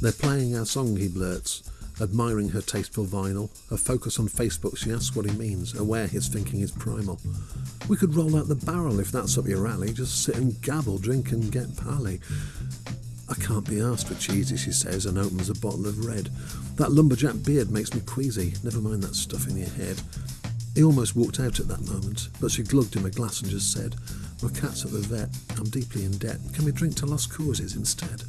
They're playing our song, he blurts, admiring her tasteful vinyl. her focus on Facebook, she asks what he means, aware his thinking is primal. We could roll out the barrel if that's up your alley, just sit and gabble, drink and get pally. I can't be asked for cheesy, she says, and opens a bottle of red. That lumberjack beard makes me queasy, never mind that stuff in your head. He almost walked out at that moment, but she glugged him a glass and just said, My cat's at the vet, I'm deeply in debt, can we drink to lost causes instead?